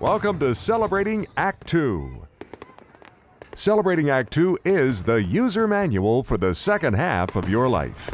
Welcome to Celebrating Act 2. Celebrating Act 2 is the user manual for the second half of your life.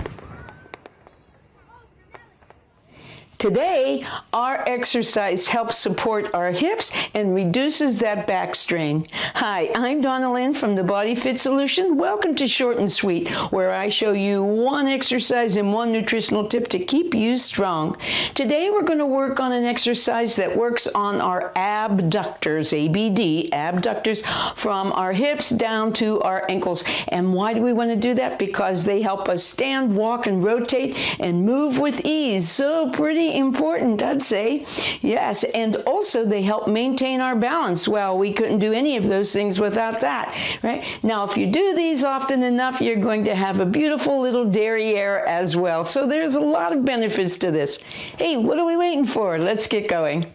Today, our exercise helps support our hips and reduces that back strain. Hi, I'm Donna Lynn from the Body Fit Solution. Welcome to Short and Sweet, where I show you one exercise and one nutritional tip to keep you strong. Today, we're going to work on an exercise that works on our abductors, ABD, abductors, from our hips down to our ankles. And why do we want to do that? Because they help us stand, walk, and rotate and move with ease. So pretty important, I'd say. Yes, and also they help maintain our balance. Well, we couldn't do any of those things without that, right? Now, if you do these often enough, you're going to have a beautiful little derriere as well. So there's a lot of benefits to this. Hey, what are we waiting for? Let's get going.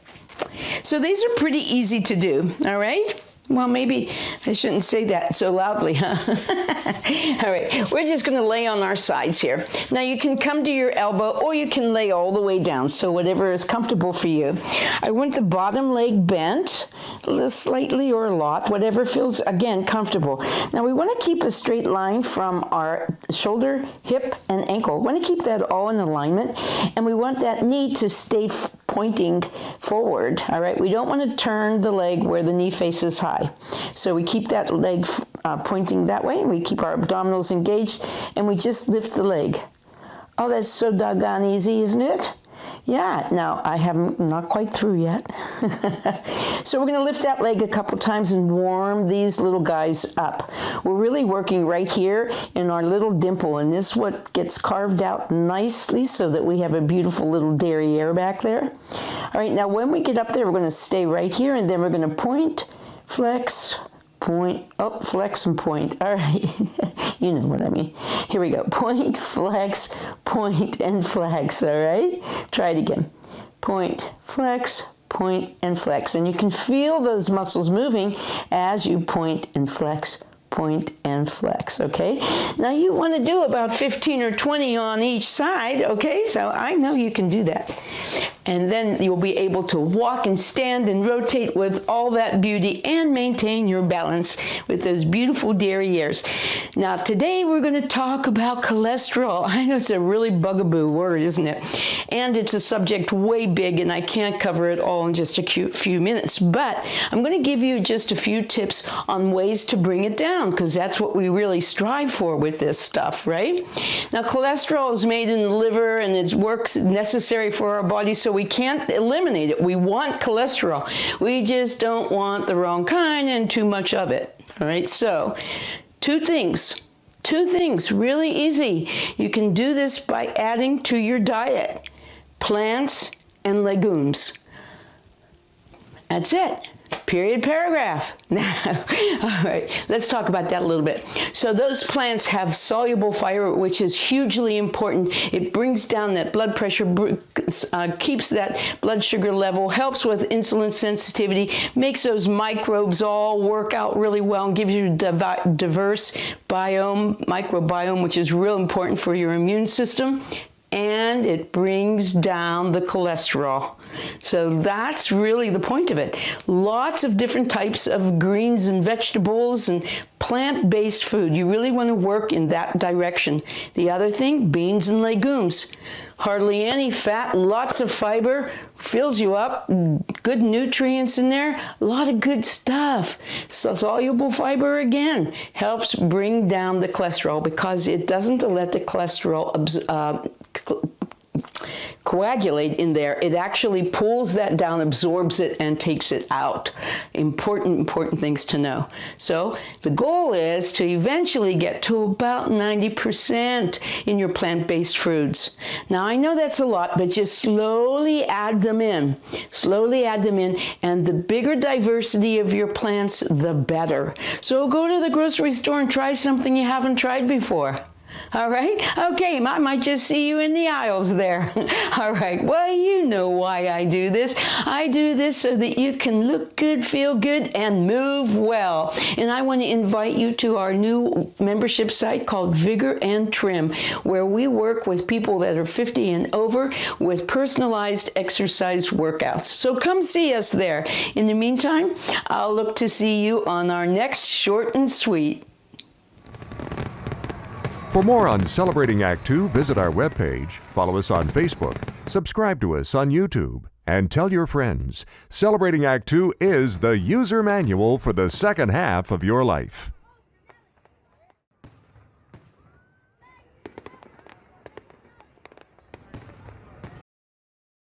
So these are pretty easy to do, all right? Well, maybe I shouldn't say that so loudly, huh? all right, we're just going to lay on our sides here. Now, you can come to your elbow or you can lay all the way down, so whatever is comfortable for you. I want the bottom leg bent, slightly or a lot, whatever feels, again, comfortable. Now, we want to keep a straight line from our shoulder, hip, and ankle. We want to keep that all in alignment, and we want that knee to stay pointing forward, all right? We don't want to turn the leg where the knee faces high. So we keep that leg uh, pointing that way, and we keep our abdominals engaged, and we just lift the leg. Oh, that's so doggone easy, isn't it? Yeah, now I haven't, not quite through yet. so we're gonna lift that leg a couple times and warm these little guys up. We're really working right here in our little dimple and this what gets carved out nicely so that we have a beautiful little derriere back there. All right, now when we get up there, we're gonna stay right here and then we're gonna point, flex, point, oh, flex and point. All right, you know what I mean. Here we go, point, flex, point, and flex, all right? Try it again. Point, flex, point, and flex. And you can feel those muscles moving as you point and flex, point and flex, okay? Now you want to do about 15 or 20 on each side, okay? So I know you can do that and then you'll be able to walk and stand and rotate with all that beauty and maintain your balance with those beautiful derrieres. Now today we're going to talk about cholesterol. I know it's a really bugaboo word, isn't it? And it's a subject way big and I can't cover it all in just a few minutes, but I'm going to give you just a few tips on ways to bring it down because that's what we really strive for with this stuff, right? Now cholesterol is made in the liver and it works necessary for our body so we can't eliminate it. We want cholesterol. We just don't want the wrong kind and too much of it. All right, so two things. Two things, really easy. You can do this by adding to your diet plants and legumes. That's it period paragraph. Now, all right, let's talk about that a little bit. So those plants have soluble fiber, which is hugely important. It brings down that blood pressure, uh, keeps that blood sugar level, helps with insulin sensitivity, makes those microbes all work out really well and gives you a diverse biome, microbiome, which is real important for your immune system and it brings down the cholesterol. So that's really the point of it. Lots of different types of greens and vegetables and plant-based food. You really want to work in that direction. The other thing, beans and legumes. Hardly any fat, lots of fiber, fills you up, good nutrients in there, a lot of good stuff. So soluble fiber again helps bring down the cholesterol because it doesn't let the cholesterol uh, coagulate in there, it actually pulls that down, absorbs it, and takes it out. Important, important things to know. So the goal is to eventually get to about 90% in your plant-based foods. Now I know that's a lot, but just slowly add them in. Slowly add them in, and the bigger diversity of your plants, the better. So go to the grocery store and try something you haven't tried before. All right? Okay, I might just see you in the aisles there. All right, well, you know why I do this. I do this so that you can look good, feel good, and move well. And I want to invite you to our new membership site called Vigor and Trim, where we work with people that are 50 and over with personalized exercise workouts. So come see us there. In the meantime, I'll look to see you on our next short and sweet. For more on Celebrating Act Two, visit our webpage, follow us on Facebook, subscribe to us on YouTube, and tell your friends. Celebrating Act Two is the user manual for the second half of your life.